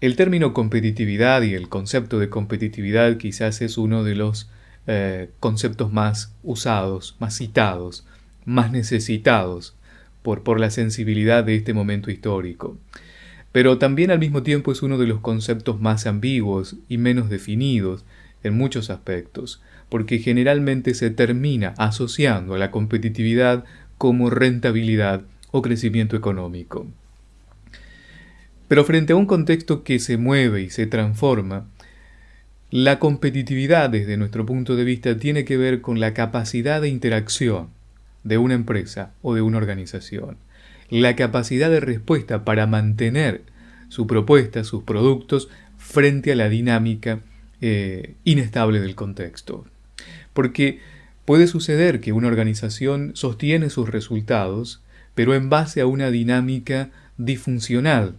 El término competitividad y el concepto de competitividad quizás es uno de los eh, conceptos más usados, más citados, más necesitados por, por la sensibilidad de este momento histórico. Pero también al mismo tiempo es uno de los conceptos más ambiguos y menos definidos en muchos aspectos, porque generalmente se termina asociando a la competitividad como rentabilidad o crecimiento económico. Pero frente a un contexto que se mueve y se transforma, la competitividad desde nuestro punto de vista tiene que ver con la capacidad de interacción de una empresa o de una organización, la capacidad de respuesta para mantener su propuesta, sus productos, frente a la dinámica eh, inestable del contexto. Porque puede suceder que una organización sostiene sus resultados, pero en base a una dinámica disfuncional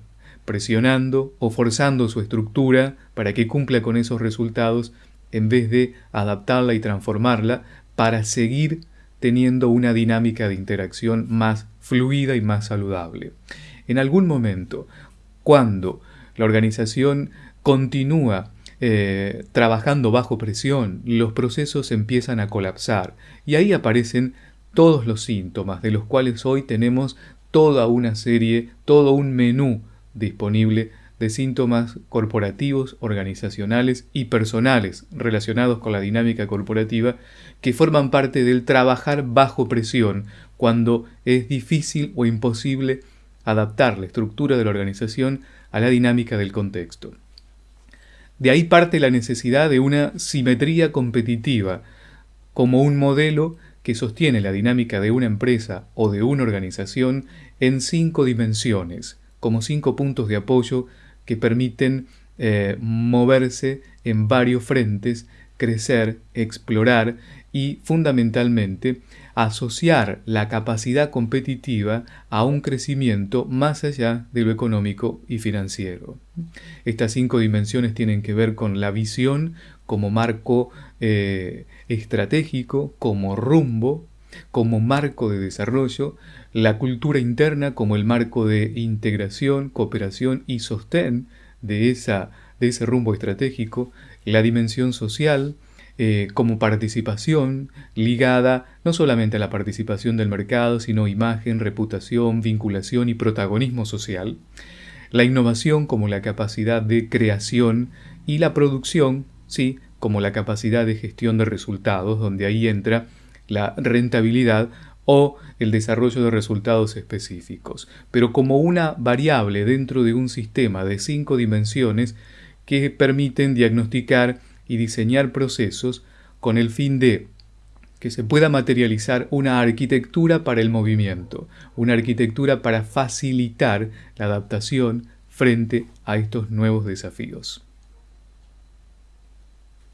presionando o forzando su estructura para que cumpla con esos resultados en vez de adaptarla y transformarla para seguir teniendo una dinámica de interacción más fluida y más saludable. En algún momento, cuando la organización continúa eh, trabajando bajo presión, los procesos empiezan a colapsar y ahí aparecen todos los síntomas de los cuales hoy tenemos toda una serie, todo un menú disponible de síntomas corporativos, organizacionales y personales relacionados con la dinámica corporativa que forman parte del trabajar bajo presión cuando es difícil o imposible adaptar la estructura de la organización a la dinámica del contexto. De ahí parte la necesidad de una simetría competitiva como un modelo que sostiene la dinámica de una empresa o de una organización en cinco dimensiones, como cinco puntos de apoyo que permiten eh, moverse en varios frentes, crecer, explorar y fundamentalmente asociar la capacidad competitiva a un crecimiento más allá de lo económico y financiero. Estas cinco dimensiones tienen que ver con la visión como marco eh, estratégico, como rumbo, como marco de desarrollo, la cultura interna como el marco de integración, cooperación y sostén de, esa, de ese rumbo estratégico, la dimensión social eh, como participación ligada no solamente a la participación del mercado, sino imagen, reputación, vinculación y protagonismo social, la innovación como la capacidad de creación y la producción, sí, como la capacidad de gestión de resultados, donde ahí entra la rentabilidad o el desarrollo de resultados específicos, pero como una variable dentro de un sistema de cinco dimensiones que permiten diagnosticar y diseñar procesos con el fin de que se pueda materializar una arquitectura para el movimiento, una arquitectura para facilitar la adaptación frente a estos nuevos desafíos.